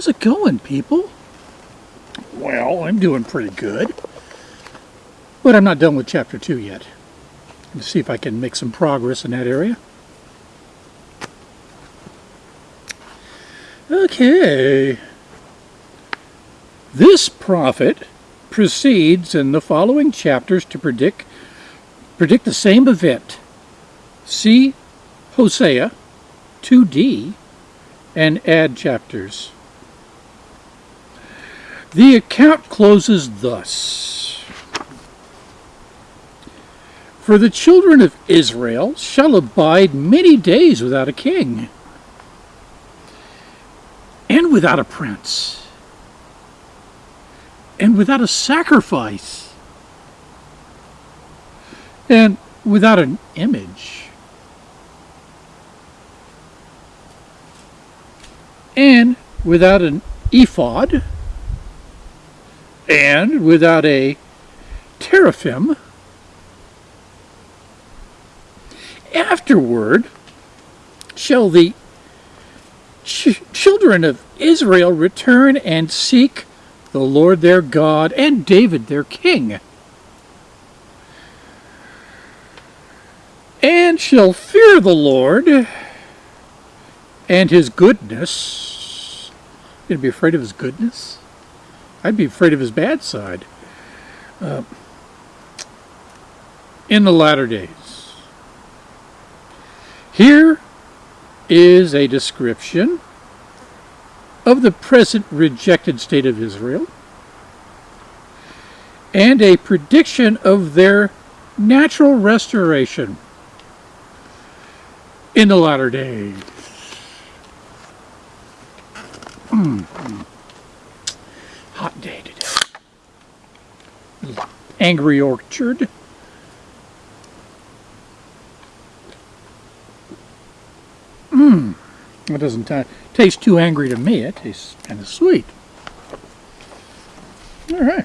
How's it going, people? Well, I'm doing pretty good. But I'm not done with chapter 2 yet. Let's see if I can make some progress in that area. Okay. This prophet proceeds in the following chapters to predict predict the same event. See Hosea 2d and add chapters. The account closes thus. For the children of Israel shall abide many days without a king, and without a prince, and without a sacrifice, and without an image. and without an ephod, and without a teraphim. Afterward shall the ch children of Israel return and seek the Lord their God and David their king. And shall fear the Lord and his goodness. You'd be afraid of his goodness? I'd be afraid of his bad side. Uh, in the latter days. Here is a description of the present rejected state of Israel and a prediction of their natural restoration in the latter days. Hot day today. Angry orchard. Mmm. It doesn't taste too angry to me. It tastes kind of sweet. All right.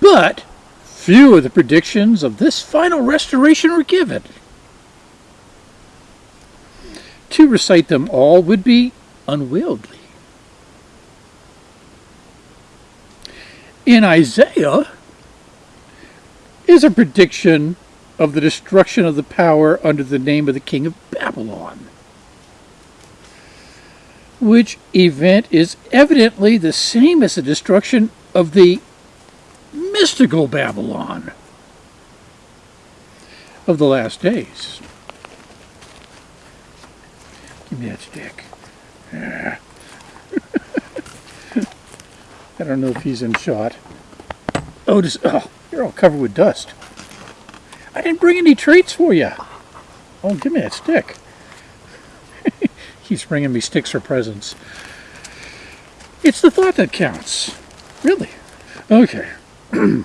But few of the predictions of this final restoration were given. To recite them all would be unwieldy. In Isaiah is a prediction of the destruction of the power under the name of the king of Babylon, which event is evidently the same as the destruction of the mystical Babylon of the last days. Give me that stick. Yeah. I don't know if he's in shot. Oh, just, oh, you're all covered with dust. I didn't bring any treats for you. Oh, give me that stick. he's bringing me sticks for presents. It's the thought that counts. Really. Okay.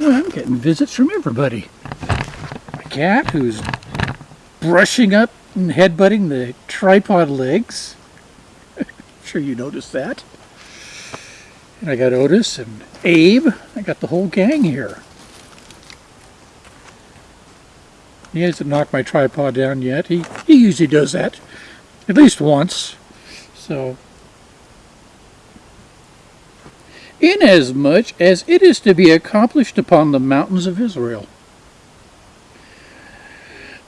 Well, Getting visits from everybody. My cat, who's brushing up and headbutting the tripod legs. Sure you noticed that. And I got Otis and Abe. I got the whole gang here. He hasn't knocked my tripod down yet. He, he usually does that at least once. So inasmuch as it is to be accomplished upon the mountains of Israel.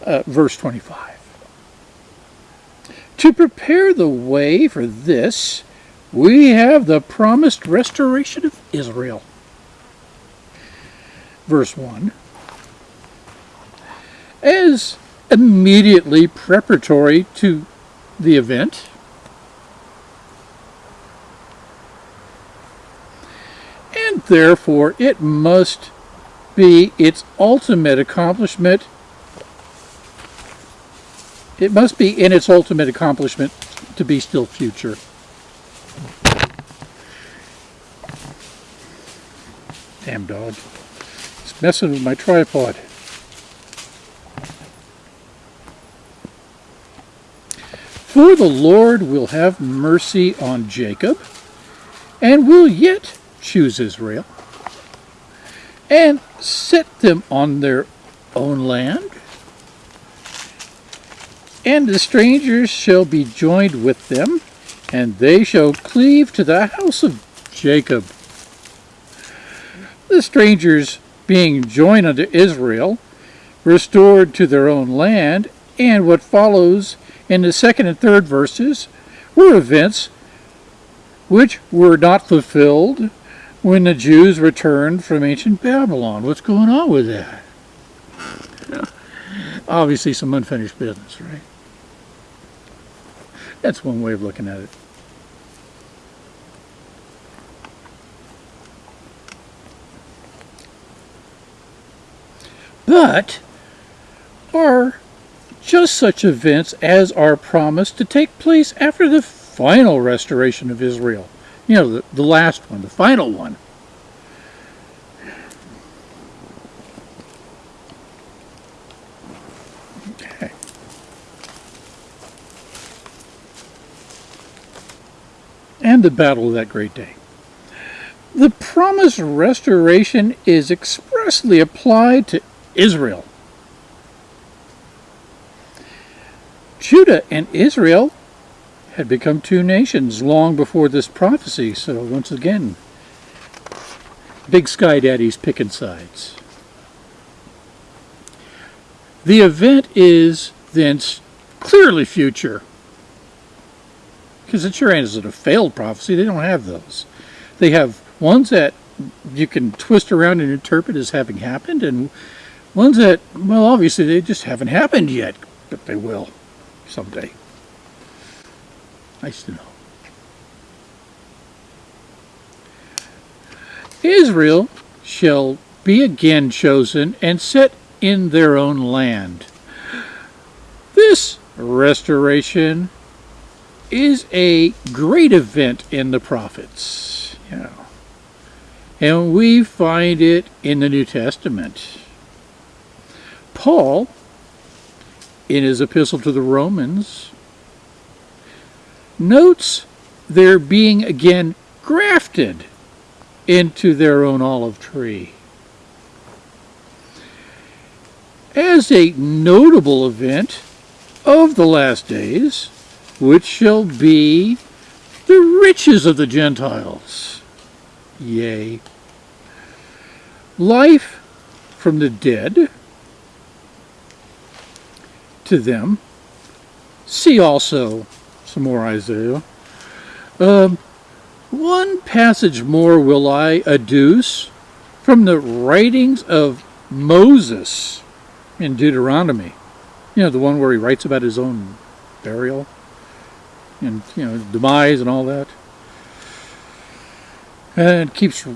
Uh, verse 25. To prepare the way for this, we have the promised restoration of Israel. Verse 1. As immediately preparatory to the event, and therefore it must be its ultimate accomplishment. It must be in its ultimate accomplishment to be still future. Damn dog. It's messing with my tripod. For the Lord will have mercy on Jacob, and will yet choose Israel, and set them on their own land. And the strangers shall be joined with them, and they shall cleave to the house of Jacob. The strangers being joined unto Israel, restored to their own land, and what follows in the second and third verses were events which were not fulfilled when the Jews returned from ancient Babylon. What's going on with that? Obviously some unfinished business, right? That's one way of looking at it. But are just such events as are promised to take place after the final restoration of Israel. You know, the, the last one, the final one. Okay. And the battle of that great day. The promised restoration is expressly applied to Israel. Judah and Israel had become two nations long before this prophecy, so once again, Big Sky Daddy's picking sides. The event is then clearly future. Because it sure isn't a failed prophecy. They don't have those. They have ones that you can twist around and interpret as having happened, and ones that, well, obviously they just haven't happened yet, but they will someday. Nice to know. Israel shall be again chosen and set in their own land. This restoration is a great event in the prophets. Yeah. And we find it in the New Testament. Paul, in his epistle to the Romans, notes their being again grafted into their own olive tree. As a notable event of the last days, which shall be the riches of the Gentiles. Yea. Life from the dead to them. See also some more Isaiah. Um, one passage more will I adduce from the writings of Moses in Deuteronomy. You know, the one where he writes about his own burial and, you know, demise and all that. And keeps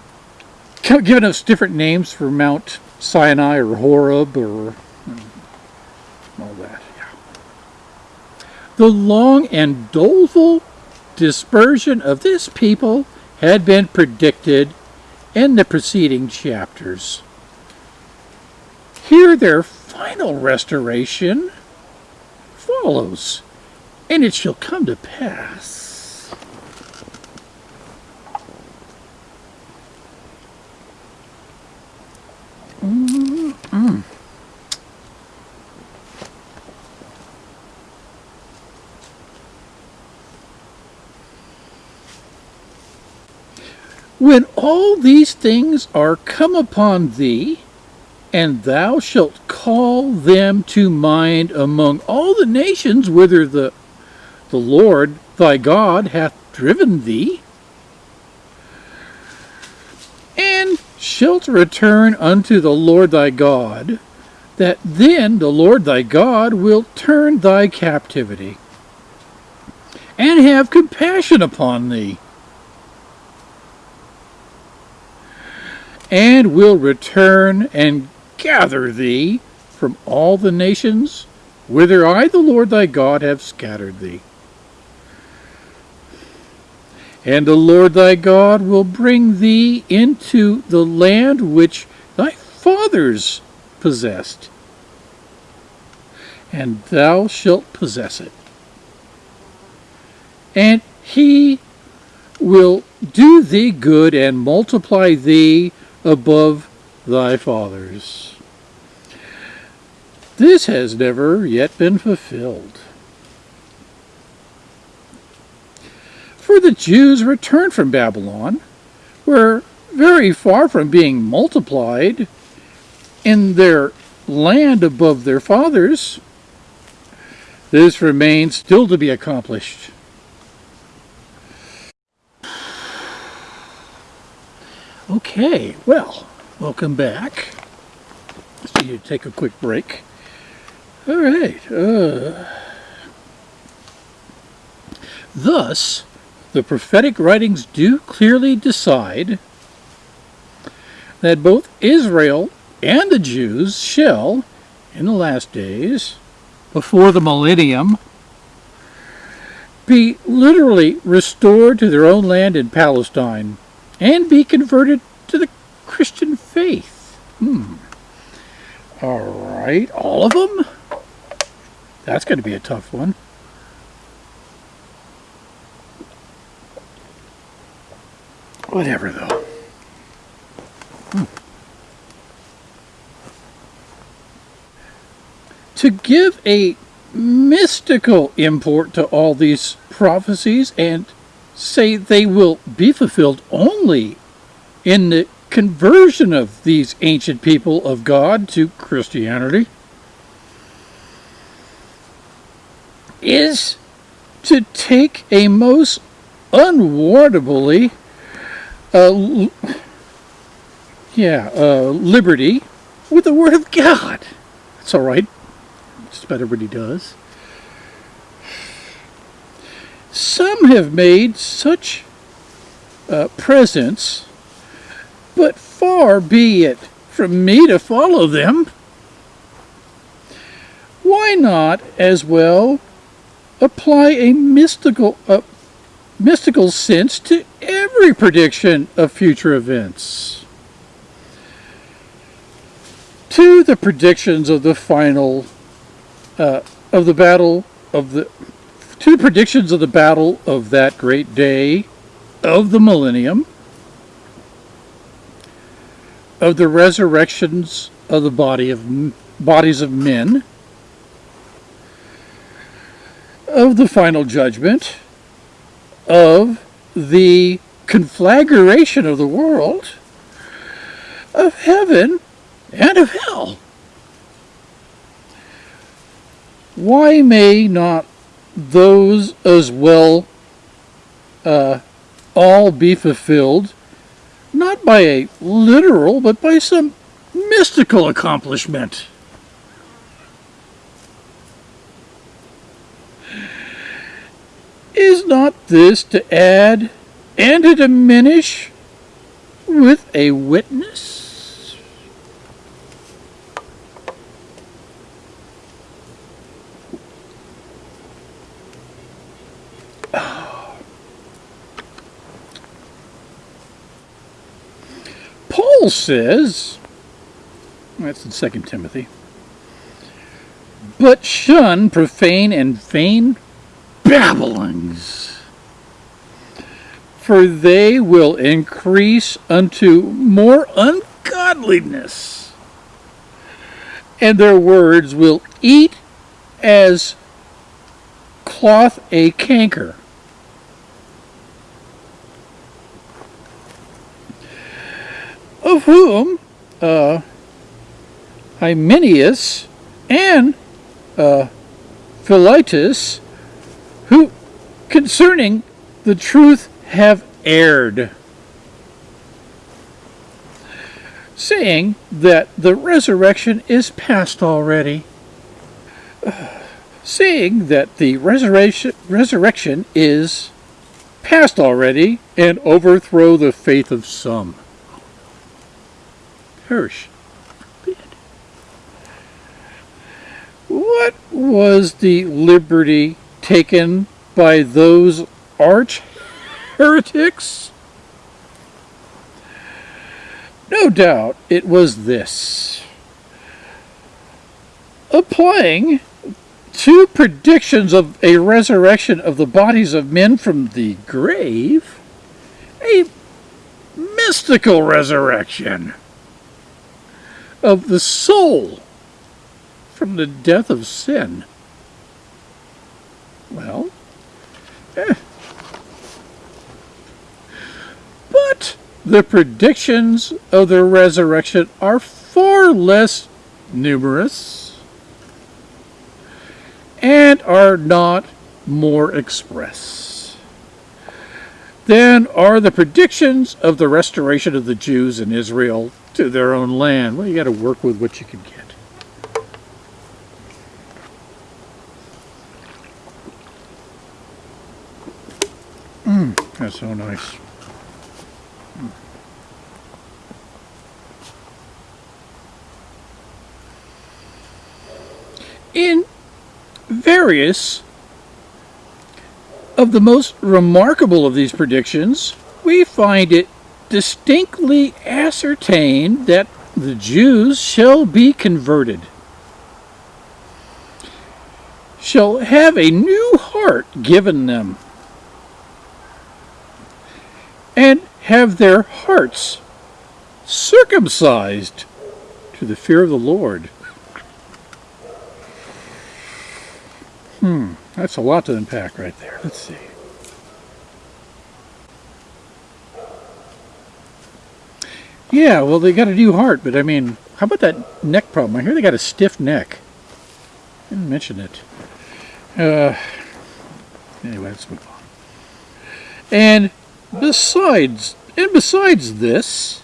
giving us different names for Mount Sinai or Horeb or all that the long and doleful dispersion of this people had been predicted in the preceding chapters. Here their final restoration follows, and it shall come to pass. Mm -mm. When all these things are come upon thee, and thou shalt call them to mind among all the nations whither the, the Lord thy God hath driven thee, and shalt return unto the Lord thy God, that then the Lord thy God will turn thy captivity, and have compassion upon thee, and will return and gather thee from all the nations whither I, the Lord thy God, have scattered thee. And the Lord thy God will bring thee into the land which thy fathers possessed, and thou shalt possess it. And he will do thee good and multiply thee above thy fathers. This has never yet been fulfilled. For the Jews returned from Babylon, were very far from being multiplied in their land above their fathers. This remains still to be accomplished. Okay, well, welcome back. So you take a quick break. All right. Uh, thus, the prophetic writings do clearly decide that both Israel and the Jews shall, in the last days, before the millennium, be literally restored to their own land in Palestine and be converted to the Christian faith. Hmm. All right, all of them? That's going to be a tough one. Whatever, though. Hmm. To give a mystical import to all these prophecies and say they will be fulfilled only in the conversion of these ancient people of God to Christianity is to take a most unwarrantably uh, yeah, uh, liberty with the Word of God. That's all right. Just about everybody does. Some have made such uh, presents, but far be it from me to follow them. Why not as well apply a mystical, uh, mystical sense to every prediction of future events? To the predictions of the final, uh, of the battle of the two predictions of the battle of that great day of the millennium, of the resurrections of the body of bodies of men, of the final judgment, of the conflagration of the world, of heaven and of hell. Why may not those as well uh, all be fulfilled, not by a literal, but by some mystical accomplishment. Is not this to add and to diminish with a witness? Paul says, that's in 2 Timothy, but shun profane and vain babblings, for they will increase unto more ungodliness, and their words will eat as cloth a canker. Whom uh, Hymenaeus and uh, Philetus, who concerning the truth have erred, saying that the resurrection is past already, saying that the resurrection, resurrection is past already and overthrow the faith of some. Hirsch. What was the liberty taken by those arch heretics? No doubt it was this. Applying two predictions of a resurrection of the bodies of men from the grave, a mystical resurrection of the soul from the death of sin. Well, eh. but the predictions of the resurrection are far less numerous and are not more express than are the predictions of the restoration of the Jews in Israel to their own land. Well, you got to work with what you can get. Mmm, that's so nice. Mm. In various of the most remarkable of these predictions, we find it distinctly ascertained that the Jews shall be converted, shall have a new heart given them, and have their hearts circumcised to the fear of the Lord. Hmm, that's a lot to unpack right there. Let's see. Yeah, well, they got a new heart, but I mean, how about that neck problem? I hear they got a stiff neck. I didn't mention it. Uh, anyway, let's move on. And besides, and besides this,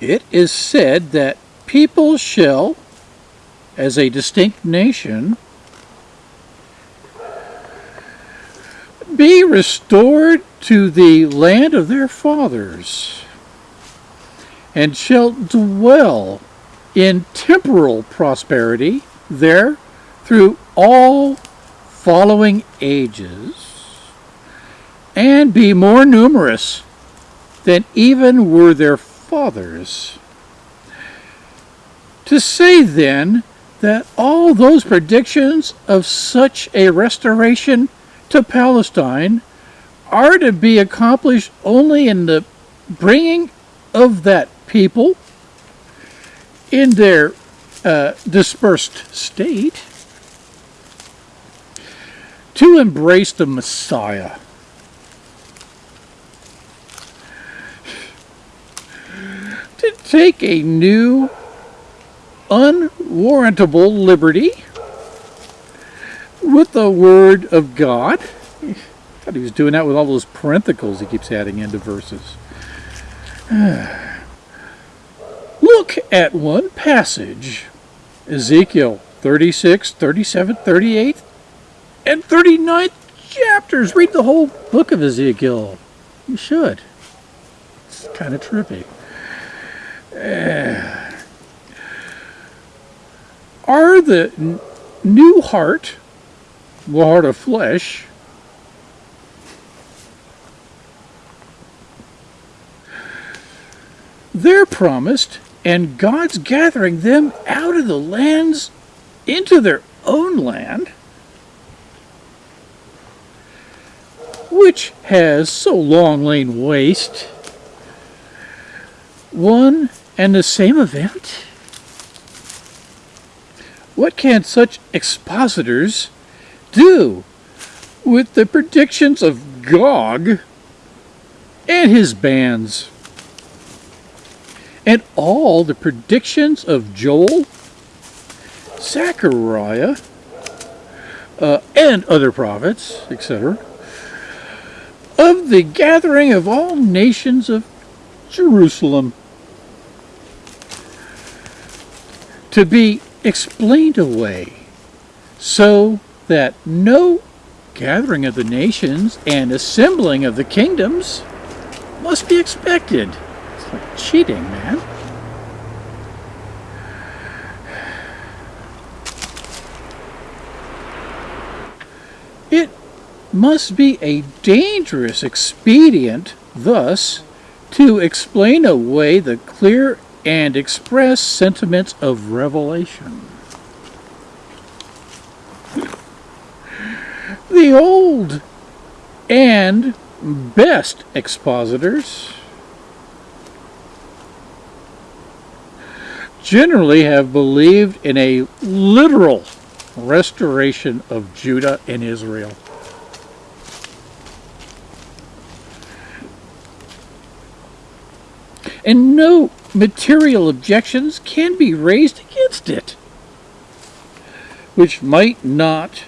it is said that people shall, as a distinct nation, be restored to the land of their fathers, and shall dwell in temporal prosperity there through all following ages, and be more numerous than even were their fathers. To say then that all those predictions of such a restoration to Palestine are to be accomplished only in the bringing of that people in their uh, dispersed state to embrace the Messiah. To take a new, unwarrantable liberty with the Word of God. I thought he was doing that with all those parentheticals he keeps adding into verses. Look at one passage Ezekiel 36, 37, 38, and 39 chapters. Read the whole book of Ezekiel. You should. It's kind of trippy. Uh, are the new heart the heart of flesh, they're promised, and God's gathering them out of the lands into their own land, which has so long lain waste. One and the same event? What can such expositors do with the predictions of Gog and his bands? And all the predictions of Joel, Zechariah, uh, and other prophets, etc., of the gathering of all nations of Jerusalem to be explained away so that no gathering of the nations and assembling of the kingdoms must be expected. Like cheating, man. It must be a dangerous expedient, thus, to explain away the clear and express sentiments of revelation. the old and best expositors generally have believed in a literal restoration of Judah and Israel. And no material objections can be raised against it, which might not,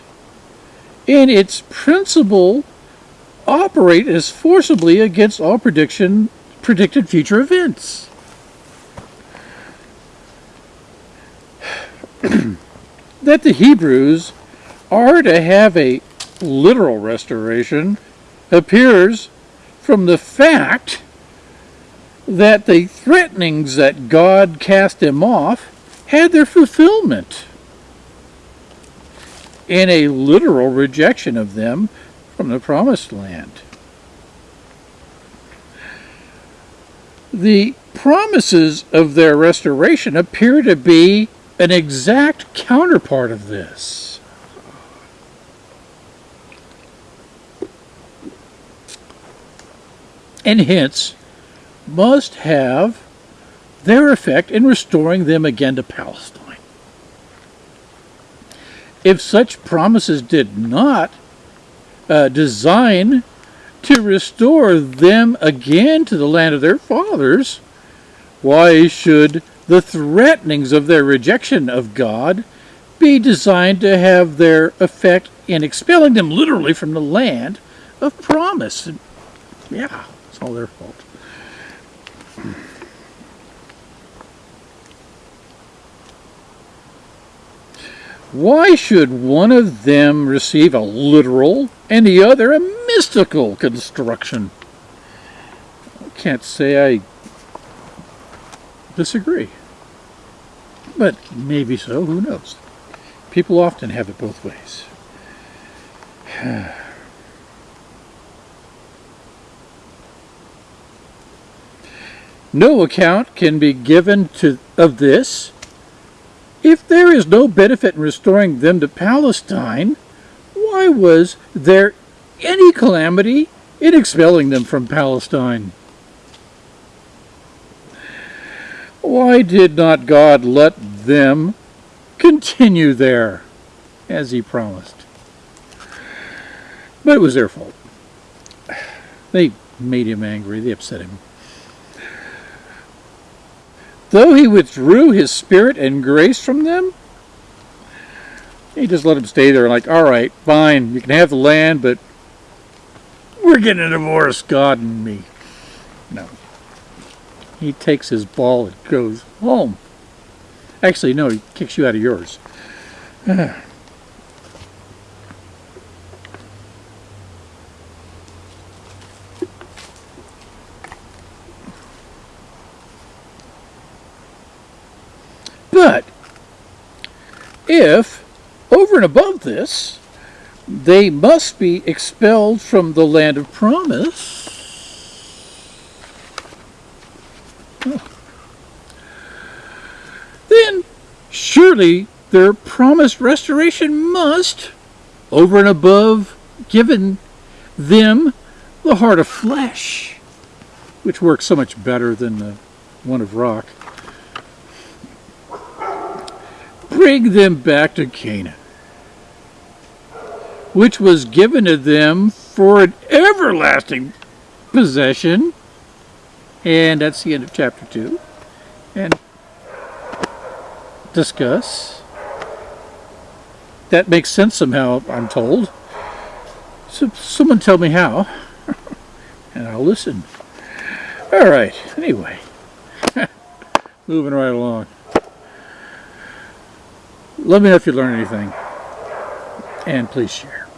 in its principle, operate as forcibly against all prediction predicted future events. that the Hebrews are to have a literal restoration appears from the fact that the threatenings that God cast them off had their fulfillment in a literal rejection of them from the promised land. The promises of their restoration appear to be an exact counterpart of this. And hence must have their effect in restoring them again to Palestine. If such promises did not uh, design to restore them again to the land of their fathers, why should the threatenings of their rejection of God be designed to have their effect in expelling them literally from the land of promise. And yeah, it's all their fault. Why should one of them receive a literal and the other a mystical construction? I can't say I disagree. But maybe so, who knows? People often have it both ways. no account can be given to of this if there is no benefit in restoring them to Palestine, why was there any calamity in expelling them from Palestine? Why did not God let them continue there as he promised? But it was their fault. They made him angry. They upset him. Though he withdrew his spirit and grace from them, he just let them stay there like, all right, fine, you can have the land, but we're getting a divorce, God and me. No. He takes his ball and goes home. Actually, no, he kicks you out of yours. But if, over and above this, they must be expelled from the land of promise, then surely their promised restoration must, over and above, given them the heart of flesh, which works so much better than the one of rock, bring them back to Canaan, which was given to them for an everlasting possession. And that's the end of chapter 2. And discuss. That makes sense somehow, I'm told. So someone tell me how, and I'll listen. All right, anyway, moving right along. Let me know if you learn anything. And please share.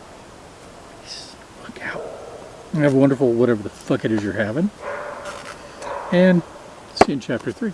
Look out. Have a wonderful whatever the fuck it is you're having. And see you in chapter 3.